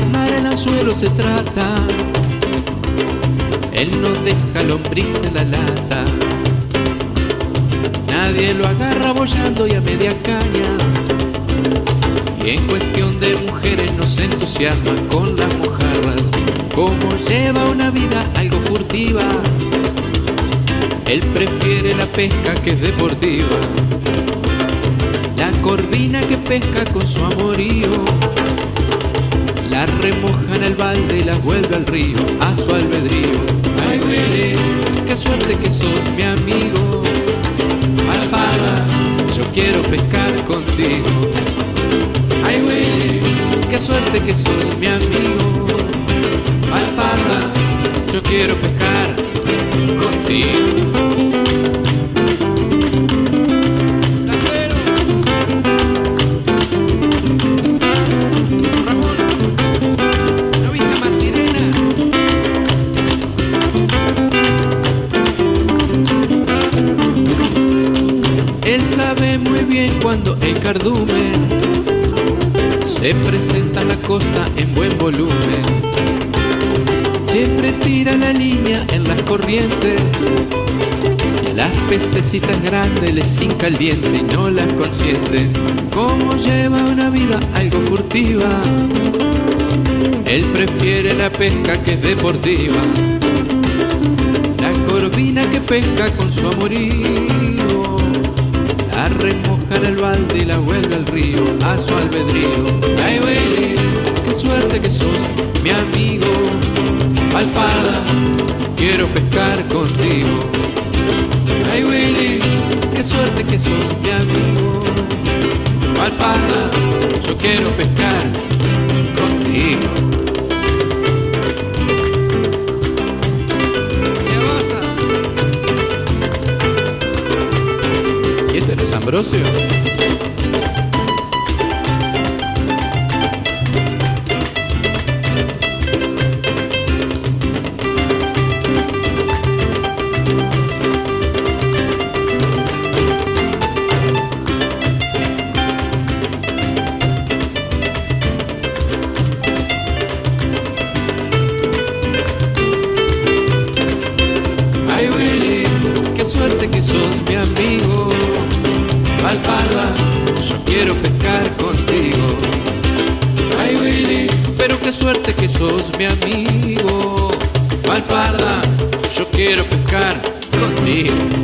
encarnar el se trata, él no deja lombriz en la lata. Nadie lo agarra bollando y a media caña. Y en cuestión de mujeres no se entusiasma con las mojarras, como lleva una vida algo furtiva. Él prefiere la pesca que es deportiva, la corvina que pesca con su amorío. La remoja en el balde y la vuelve al río, a su albedrío. Ay, Willy, qué suerte que sos mi amigo. Alpada, yo quiero pescar contigo. Ay, Willy, qué suerte que sos mi amigo. Alpada, yo quiero pescar contigo. Él sabe muy bien cuando el cardumen se presenta a la costa en buen volumen. Siempre tira la línea en las corrientes y a las pececitas grandes les hinca el diente y no las consiente. Como lleva una vida algo furtiva, él prefiere la pesca que es deportiva. La corvina que pesca con su remoja el balde y la vuelve al río A su albedrío. Ay Willy, qué suerte que sos mi amigo. Palpada, quiero pescar contigo. Ay Willy, qué suerte que sos mi amigo. Palpada, yo quiero pescar Ambrosio? Quiero pescar contigo. Ay Willy, pero qué suerte que sos mi amigo. Palparda, yo quiero pescar contigo.